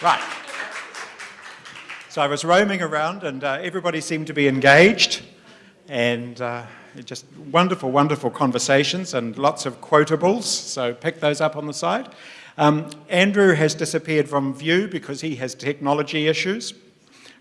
Right. So I was roaming around and uh, everybody seemed to be engaged and uh, just wonderful, wonderful conversations and lots of quotables. So pick those up on the side. Um, Andrew has disappeared from view because he has technology issues,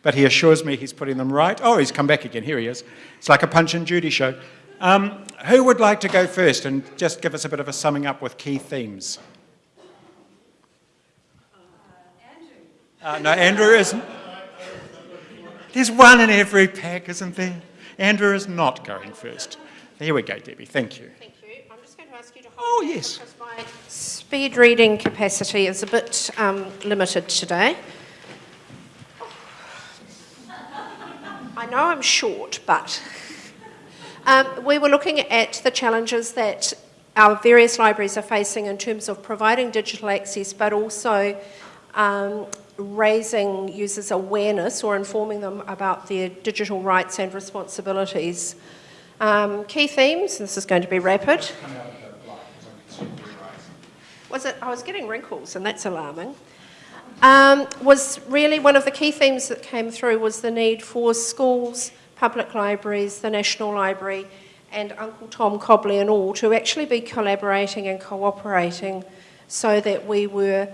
but he assures me he's putting them right. Oh, he's come back again. Here he is. It's like a Punch and Judy show. Um, who would like to go first and just give us a bit of a summing up with key themes? Uh, no, Andrew isn't. There's one in every pack, isn't there? Andrew is not going first. Here we go, Debbie. Thank you. Thank you. I'm just going to ask you to hold Oh, yes. Because my speed reading capacity is a bit um, limited today. I know I'm short, but um, we were looking at the challenges that our various libraries are facing in terms of providing digital access, but also um, raising users' awareness or informing them about their digital rights and responsibilities. Um, key themes, this is going to be rapid. Was it? I was getting wrinkles, and that's alarming. Um, was really one of the key themes that came through was the need for schools, public libraries, the National Library, and Uncle Tom Cobley and all to actually be collaborating and cooperating so that we were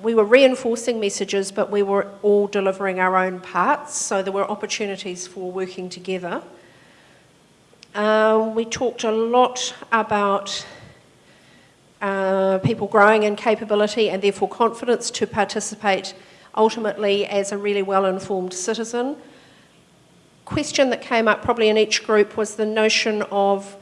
we were reinforcing messages, but we were all delivering our own parts, so there were opportunities for working together. Um, we talked a lot about uh, people growing in capability and therefore confidence to participate ultimately as a really well-informed citizen. Question that came up probably in each group was the notion of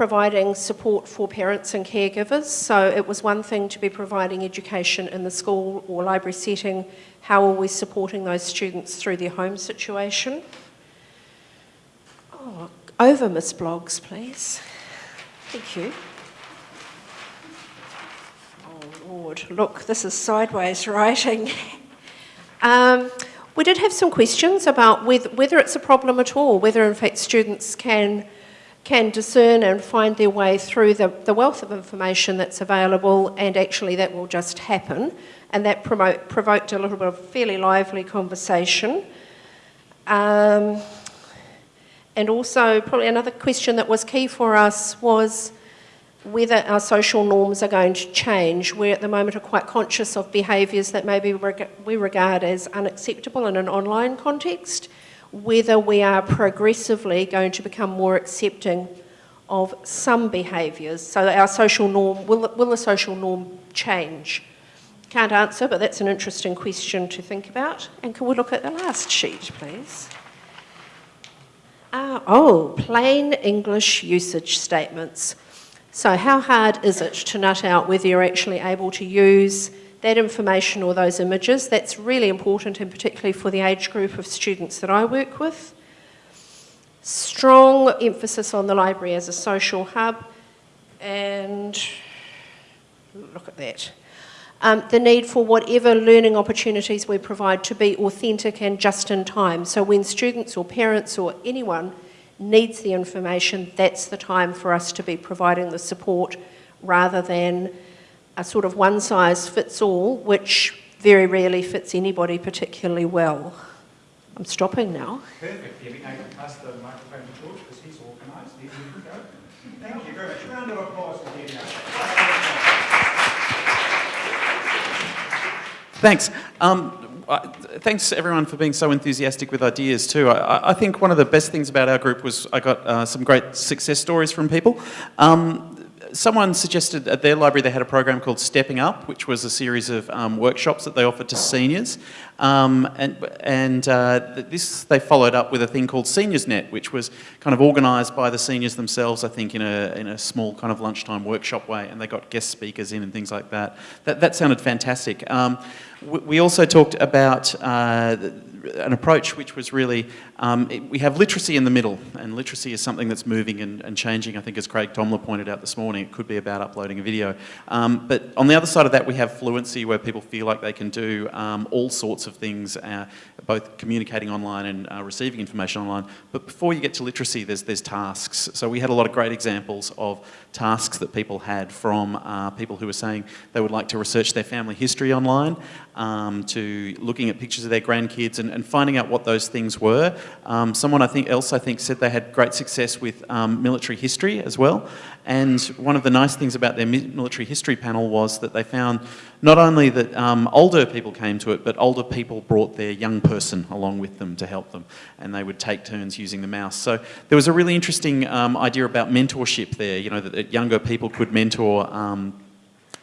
providing support for parents and caregivers. So it was one thing to be providing education in the school or library setting. How are we supporting those students through their home situation? Oh, over Miss Blogs, please. Thank you. Oh Lord, look, this is sideways writing. Um, we did have some questions about whether, whether it's a problem at all, whether in fact students can can discern and find their way through the, the wealth of information that's available and actually that will just happen and that promote, provoked a little bit of fairly lively conversation. Um, and also probably another question that was key for us was whether our social norms are going to change. We at the moment are quite conscious of behaviours that maybe we regard as unacceptable in an online context whether we are progressively going to become more accepting of some behaviours. So our social norm, will, will the social norm change? Can't answer, but that's an interesting question to think about. And can we look at the last sheet, please? Uh, oh, plain English usage statements. So how hard is it to nut out whether you're actually able to use that information or those images. That's really important and particularly for the age group of students that I work with. Strong emphasis on the library as a social hub and look at that. Um, the need for whatever learning opportunities we provide to be authentic and just in time. So when students or parents or anyone needs the information, that's the time for us to be providing the support rather than a sort of one size fits all, which very rarely fits anybody particularly well. I'm stopping now. Perfect, Debbie. Now can pass the microphone to George because he's organised. There go. Thank you very much. Round of applause for Debbie. Thanks. Um, thanks everyone for being so enthusiastic with ideas too. I, I, think one of the best things about our group was I got uh, some great success stories from people. Um, someone suggested at their library they had a program called Stepping Up, which was a series of um, workshops that they offered to seniors. Um, and and uh, this they followed up with a thing called Seniors Net, which was kind of organised by the seniors themselves, I think, in a, in a small kind of lunchtime workshop way. And they got guest speakers in and things like that. That, that sounded fantastic. Um, we, also talked about uh, an approach which was really, um, it, we have literacy in the middle, and literacy is something that's moving and, and, changing. I think as Craig Thomler pointed out this morning, it could be about uploading a video. Um, but on the other side of that, we have fluency where people feel like they can do um, all sorts of things, uh, both communicating online and uh, receiving information online. But before you get to literacy, there's, there's tasks. So we had a lot of great examples of tasks that people had from uh, people who were saying they would like to research their family history online, um, to looking at pictures of their grandkids and, and finding out what those things were. Um, someone I think else I think said they had great success with um, military history as well. And one of the nice things about their military history panel was that they found not only that um, older people came to it, but older people brought their young person along with them to help them, and they would take turns using the mouse. So there was a really interesting um, idea about mentorship there. You know that, that younger people could mentor um,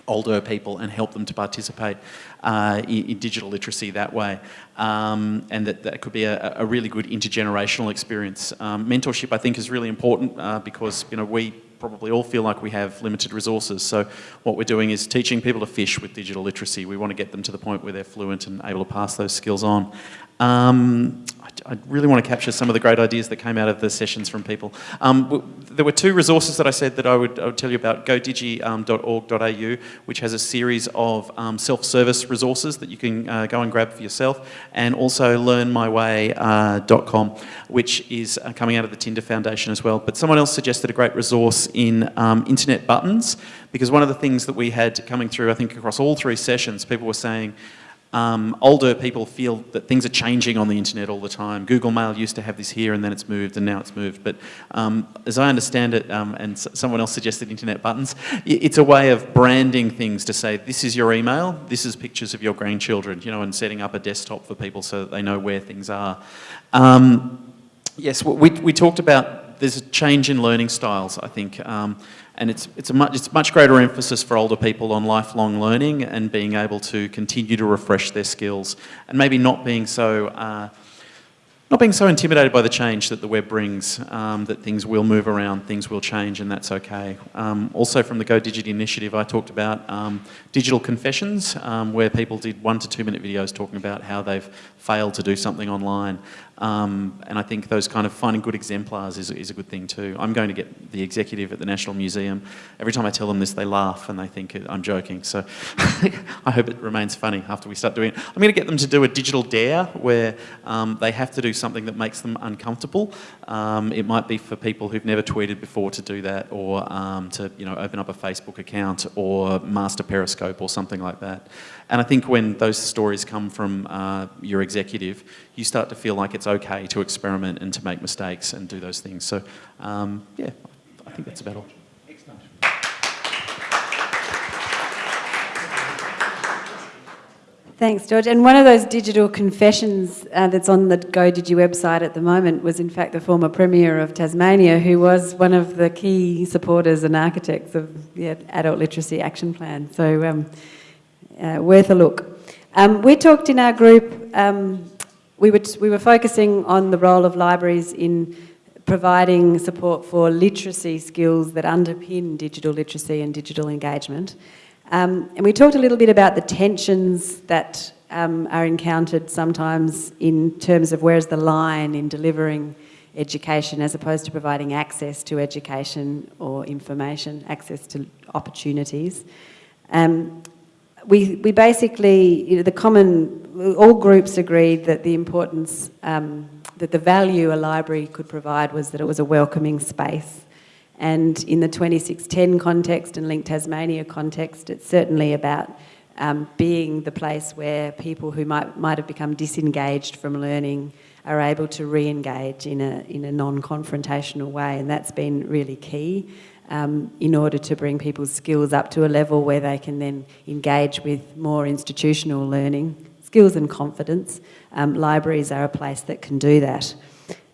older people and help them to participate uh, in, in, digital literacy that way. Um, and that, that could be a, a, really good intergenerational experience. Um, mentorship, I think, is really important uh, because you know we probably all feel like we have limited resources. So what we're doing is teaching people to fish with digital literacy. We want to get them to the point where they're fluent and able to pass those skills on. Um, I really want to capture some of the great ideas that came out of the sessions from people. Um, there were two resources that I said that I would, I would tell you about, godigi.org.au, um, which has a series of um, self-service resources that you can uh, go and grab for yourself, and also learnmyway.com, uh, which is uh, coming out of the Tinder Foundation as well. But someone else suggested a great resource in um, internet buttons, because one of the things that we had coming through, I think across all three sessions, people were saying, um, older people feel that things are changing on the internet all the time. Google Mail used to have this here and then it's moved and now it's moved. But um, as I understand it, um, and someone else suggested internet buttons, it's a way of branding things to say, this is your email, this is pictures of your grandchildren, you know, and setting up a desktop for people so that they know where things are. Um, yes, we, we talked about there's a change in learning styles, I think. Um, and it's, it's, a much, it's much greater emphasis for older people on lifelong learning and being able to continue to refresh their skills and maybe not being so uh, not being so intimidated by the change that the web brings, um, that things will move around, things will change, and that's okay. Um, also from the Go Digi initiative, I talked about um, digital confessions, um, where people did one to two minute videos talking about how they've failed to do something online. Um, and I think those kind of finding good exemplars is, is, a good thing too. I'm going to get the executive at the National Museum. Every time I tell them this, they laugh and they think I'm joking. So I hope it remains funny after we start doing it. I'm going to get them to do a digital dare where um, they have to do something that makes them uncomfortable. Um, it might be for people who've never tweeted before to do that or um, to you know, open up a Facebook account or master Periscope or something like that. And I think when those stories come from uh, your executive, you start to feel like it's okay to experiment and to make mistakes and do those things. So, um, yeah, I think that's about all. Thanks, George. And one of those digital confessions uh, that's on the GoDigi website at the moment was, in fact, the former Premier of Tasmania, who was one of the key supporters and architects of the Adult Literacy Action Plan. So, um, uh, worth a look. Um, we talked in our group, um, we, were, we were focusing on the role of libraries in providing support for literacy skills that underpin digital literacy and digital engagement. Um, and we talked a little bit about the tensions that um, are encountered sometimes in terms of where's the line in delivering education as opposed to providing access to education or information, access to opportunities. Um, we, we basically, you know, the common, all groups agreed that the importance, um, that the value a library could provide was that it was a welcoming space. And in the 26TEN context and LINC Tasmania context, it's certainly about um, being the place where people who might, might have become disengaged from learning are able to re-engage in a, in a non-confrontational way. And that's been really key um, in order to bring people's skills up to a level where they can then engage with more institutional learning, skills and confidence. Um, libraries are a place that can do that.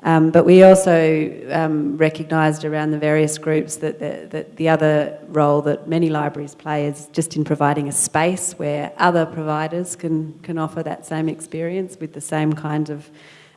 Um, but we also um, recognised around the various groups that the, that the other role that many libraries play is just in providing a space where other providers can, can offer that same experience with the same kind of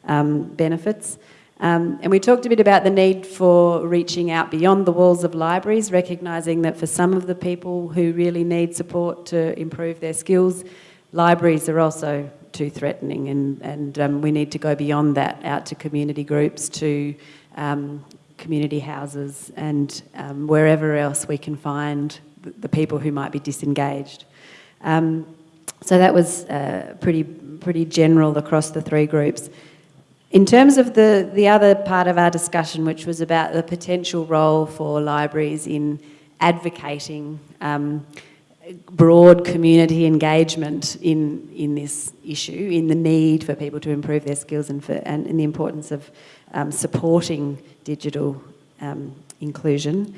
um, benefits. Um, and we talked a bit about the need for reaching out beyond the walls of libraries, recognising that for some of the people who really need support to improve their skills, libraries are also too threatening, and, and um, we need to go beyond that out to community groups, to um, community houses, and um, wherever else we can find the, people who might be disengaged. Um, so that was uh, pretty, pretty general across the three groups. In terms of the, the other part of our discussion, which was about the potential role for libraries in advocating um, broad community engagement in, in this issue, in the need for people to improve their skills and, for, and in the importance of um, supporting digital um, inclusion.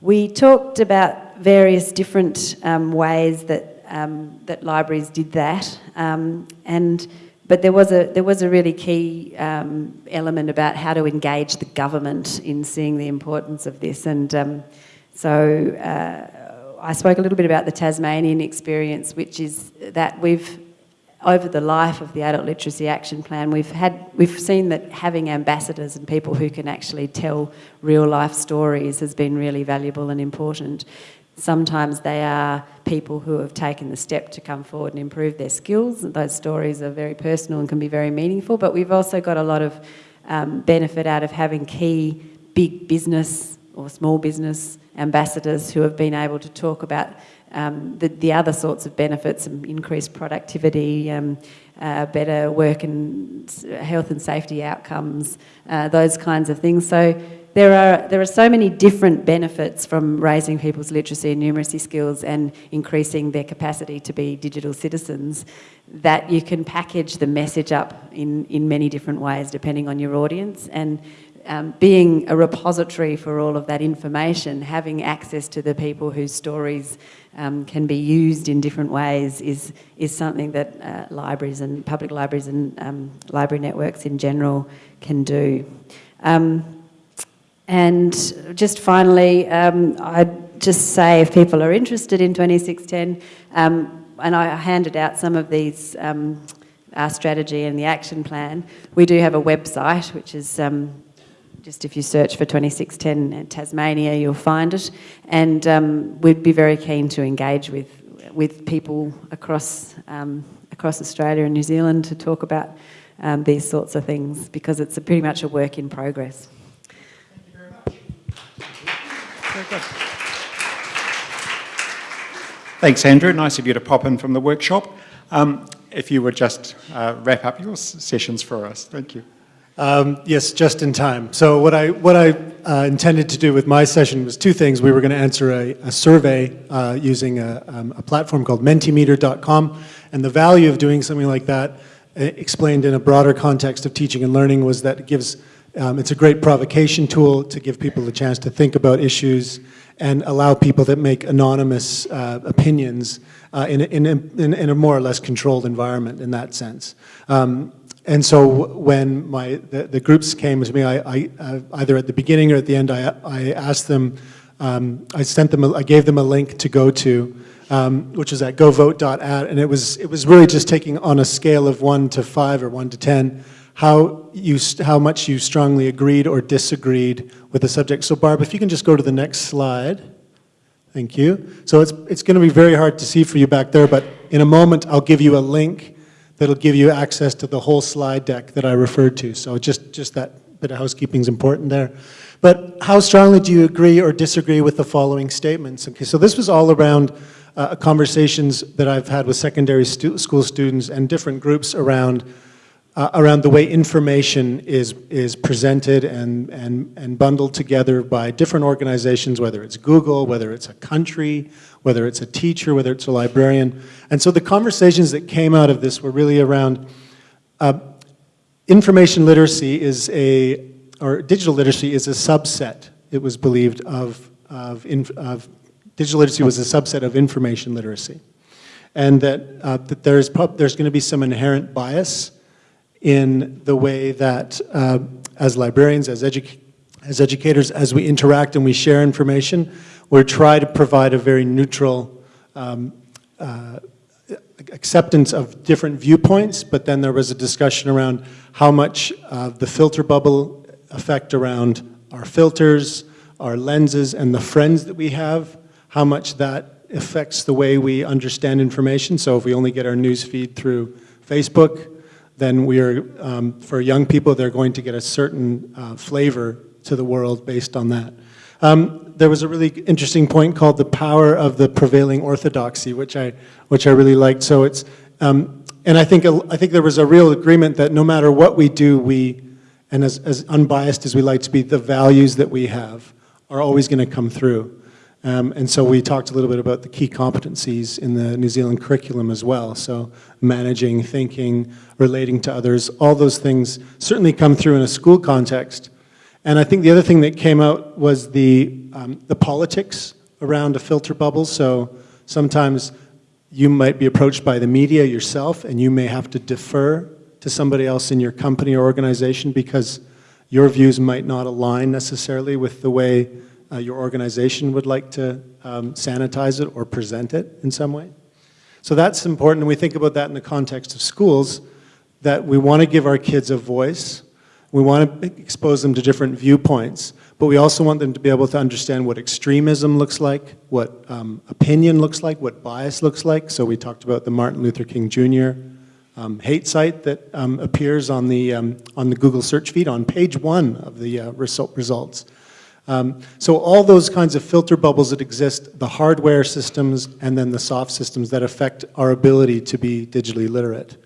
We talked about various different um, ways that, um, that libraries did that um, and but there was a there was a really key um, element about how to engage the government in seeing the importance of this, and um, so uh, I spoke a little bit about the Tasmanian experience, which is that we've over the life of the Adult Literacy Action Plan, we've had we've seen that having ambassadors and people who can actually tell real life stories has been really valuable and important. Sometimes they are people who have taken the step to come forward and improve their skills. Those stories are very personal and can be very meaningful, but we've also got a lot of um, benefit out of having key big business or small business ambassadors who have been able to talk about um, the, the, other sorts of benefits, increased productivity, um, uh, better work and health and safety outcomes, uh, those kinds of things. So there are, there are so many different benefits from raising people's literacy and numeracy skills and increasing their capacity to be digital citizens that you can package the message up in, in many different ways depending on your audience. And um, being a repository for all of that information, having access to the people whose stories um, can be used in different ways is, is something that uh, libraries and public libraries and um, library networks in general can do. Um, and just finally, um, I'd just say if people are interested in 26TEN, um, and I handed out some of these, um, our strategy and the action plan, we do have a website, which is um, just if you search for 26TEN Tasmania, you'll find it. And um, we'd be very keen to engage with, with people across, um, across Australia and New Zealand to talk about these sorts of things because it's a pretty much a work in progress. Very good. Thanks, Andrew. Nice of you to pop in from the workshop. Um, if you would just uh, wrap up your sessions for us. Thank you. Um, yes, just in time. So what I, what I uh, intended to do with my session was two things. We were going to answer a, a survey uh, using a, um, a, platform called Mentimeter.com, and the value of doing something like that, uh, explained in a broader context of teaching and learning, was that it gives um, it's a great provocation tool to give people a chance to think about issues and allow people that make anonymous uh, opinions uh, in, a, in, a, in, a, more or less controlled environment in that sense. Um, and so when my, the, the, groups came to me, I, I uh, either at the beginning or at the end, I, I asked them, um, I sent them, a, I gave them a link to go to, um, which is at govote.at, and it was, it was really just taking on a scale of one to five or one to 10, how, you, how much you strongly agreed or disagreed with the subject. So Barb, if you can just go to the next slide. Thank you. So it's, it's going to be very hard to see for you back there, but in a moment I'll give you a link that'll give you access to the whole slide deck that I referred to. So just, just that bit of housekeeping is important there. But how strongly do you agree or disagree with the following statements? Okay, so this was all around uh, conversations that I've had with secondary stu school students and different groups around uh, around the way information is, is presented and, and, and bundled together by different organizations, whether it's Google, whether it's a country, whether it's a teacher, whether it's a librarian. And so the conversations that came out of this were really around uh, information literacy is a, or digital literacy is a subset, it was believed, of, of, of digital literacy was a subset of information literacy. And that, uh, that there's, there's going to be some inherent bias in the way that uh, as librarians, as, edu as educators, as we interact and we share information, we try to provide a very neutral um, uh, acceptance of different viewpoints, but then there was a discussion around how much of the filter bubble effect around our filters, our lenses, and the friends that we have, how much that affects the way we understand information. So if we only get our news feed through Facebook, then we are, um, for young people, they're going to get a certain uh, flavor to the world based on that. Um, there was a really interesting point called the power of the prevailing orthodoxy, which I, which I really liked. So it's, um, and I think, I think there was a real agreement that no matter what we do, we, and as, as unbiased as we like to be, the values that we have are always going to come through. Um, and so we talked a little bit about the key competencies in the New Zealand curriculum as well. So managing, thinking, relating to others, all those things certainly come through in a school context. And I think the other thing that came out was the, um, the politics around a filter bubble. So sometimes you might be approached by the media yourself and you may have to defer to somebody else in your company or organization because your views might not align necessarily with the way uh, your organization would like to um, sanitize it or present it in some way. So that's important, we think about that in the context of schools, that we want to give our kids a voice, we want to expose them to different viewpoints, but we also want them to be able to understand what extremism looks like, what um, opinion looks like, what bias looks like. So we talked about the Martin Luther King Jr. Um, hate site that um, appears on the, um, on the Google search feed on page one of the uh, result results. Um, so all those kinds of filter bubbles that exist, the hardware systems and then the soft systems that affect our ability to be digitally literate.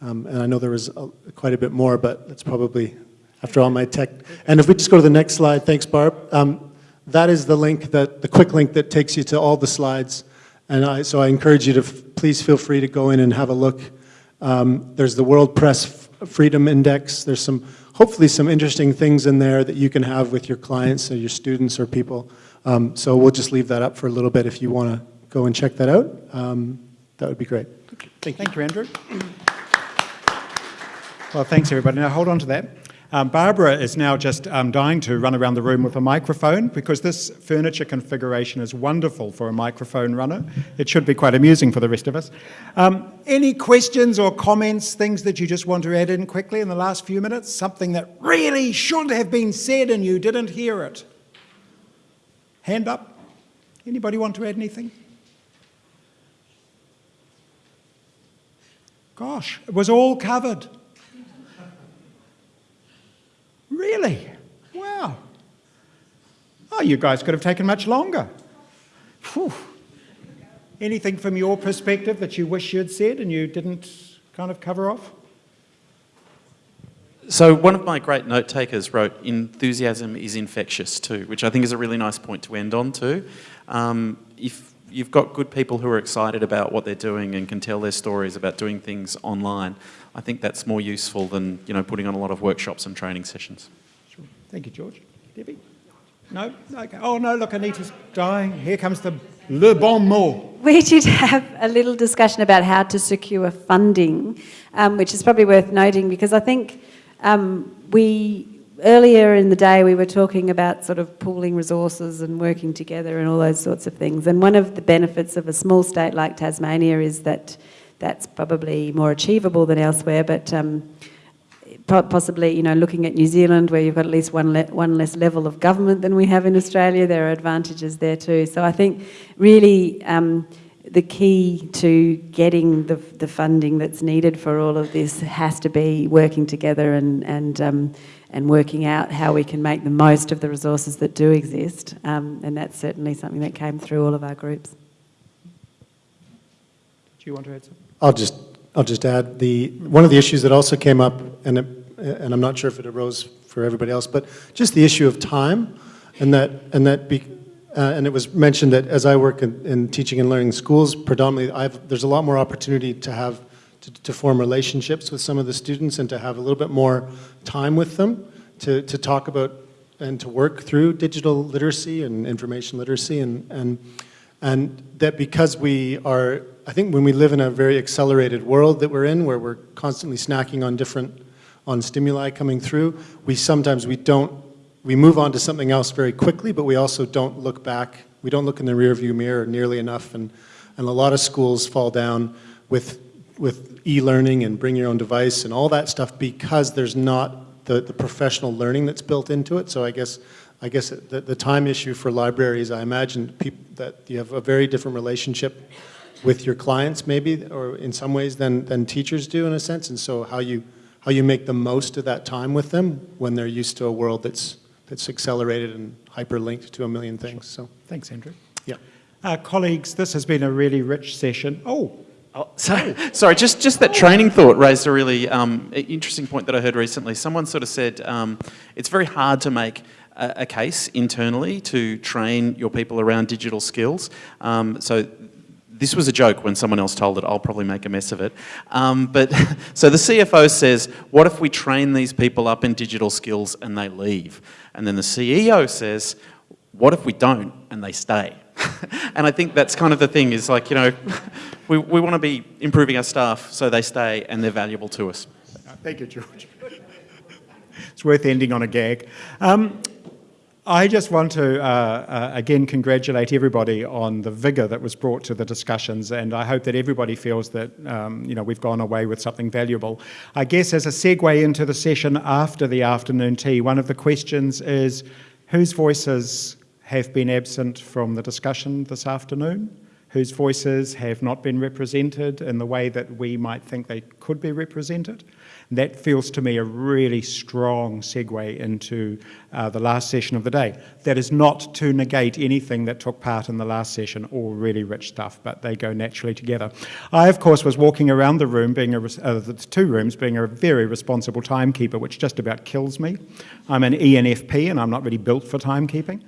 Um, and I know there was a, quite a bit more, but that's probably after all my tech. And if we just go to the next slide, thanks Barb. Um, that is the link, that, the quick link that takes you to all the slides. And I, so I encourage you to please feel free to go in and have a look. Um, there's the World Press Freedom Index. There's some hopefully some interesting things in there that you can have with your clients or your students or people. Um, so we'll just leave that up for a little bit if you want to go and check that out. Um, that would be great. Thank you. Thank you, Andrew. Well, thanks everybody. Now hold on to that. Um, Barbara is now just um, dying to run around the room with a microphone because this furniture configuration is wonderful for a microphone runner. It should be quite amusing for the rest of us. Um, any questions or comments, things that you just want to add in quickly in the last few minutes? Something that really should have been said and you didn't hear it? Hand up. Anybody want to add anything? Gosh, it was all covered. Really? Wow. Oh, you guys could have taken much longer. Whew. Anything from your perspective that you wish you'd said and you didn't kind of cover off? So one of my great note takers wrote, enthusiasm is infectious too, which I think is a really nice point to end on too. Um, if you've got good people who are excited about what they're doing and can tell their stories about doing things online, I think that's more useful than you know putting on a lot of workshops and training sessions. Sure. Thank you, George. Debbie? No? Okay. Oh, no, look, Anita's dying. Here comes the le bon mot. We did have a little discussion about how to secure funding, um, which is probably worth noting because I think um, we earlier in the day we were talking about sort of pooling resources and working together and all those sorts of things. And one of the benefits of a small state like Tasmania is that that's probably more achievable than elsewhere, but um, possibly, you know, looking at New Zealand where you've got at least one, le one less level of government than we have in Australia, there are advantages there too. So I think really um, the key to getting the, the funding that's needed for all of this has to be working together and, and, um, and working out how we can make the most of the resources that do exist. Um, and that's certainly something that came through all of our groups. Do you want to add something? I'll just, I'll just add the, one of the issues that also came up, and, it, and I'm not sure if it arose for everybody else, but just the issue of time, and that, and that be, uh, and it was mentioned that as I work in, in teaching and learning schools, predominantly, I've, there's a lot more opportunity to have, to, to, form relationships with some of the students and to have a little bit more time with them to, to talk about and to work through digital literacy and information literacy and, and, and that because we are I think when we live in a very accelerated world that we're in, where we're constantly snacking on different, on stimuli coming through, we sometimes we don't, we move on to something else very quickly, but we also don't look back, we don't look in the rearview mirror nearly enough, and, and a lot of schools fall down with, with e-learning and bring your own device and all that stuff because there's not the, the professional learning that's built into it. So I guess I guess the, the time issue for libraries, I imagine that you have a very different relationship with your clients maybe, or in some ways than, than teachers do in a sense, and so how you, how you make the most of that time with them when they're used to a world that's, that's accelerated and hyperlinked to a million things, so, Thanks, Andrew. yeah. Uh, colleagues, this has been a really rich session. Oh, Oh, so, sorry, just, just that training thought raised a really um, interesting point that I heard recently. Someone sort of said um, it's very hard to make a, case internally to train your people around digital skills. Um, so this was a joke when someone else told it. I'll probably make a mess of it. Um, but so the CFO says, what if we train these people up in digital skills and they leave? And then the CEO says, what if we don't and they stay? and I think that's kind of the thing is like, you know, we, we want to be improving our staff so they stay and they're valuable to us. Thank you, George. it's worth ending on a gag. Um, I just want to, uh, uh, again, congratulate everybody on the vigour that was brought to the discussions, and I hope that everybody feels that, um, you know, we've gone away with something valuable. I guess as a segue into the session after the afternoon tea, one of the questions is, whose voices have been absent from the discussion this afternoon? Whose voices have not been represented in the way that we might think they could be represented. And that feels to me a really strong segue into uh, the last session of the day. That is not to negate anything that took part in the last session, all really rich stuff, but they go naturally together. I, of course, was walking around the room, being a, uh, the two rooms, being a very responsible timekeeper, which just about kills me. I'm an ENFP and I'm not really built for timekeeping.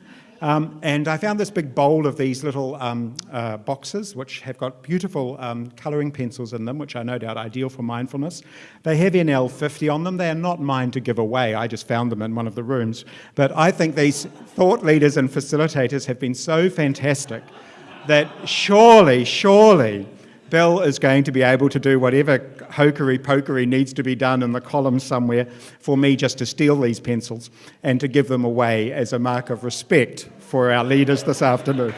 Um, and I found this big bowl of these little um, uh, boxes, which have got beautiful um, colouring pencils in them, which are no doubt ideal for mindfulness. They have NL50 on them. They are not mine to give away. I just found them in one of the rooms. But I think these thought leaders and facilitators have been so fantastic that surely, surely, Bill is going to be able to do whatever hokery pokery needs to be done in the column somewhere for me just to steal these pencils and to give them away as a mark of respect for our leaders this afternoon.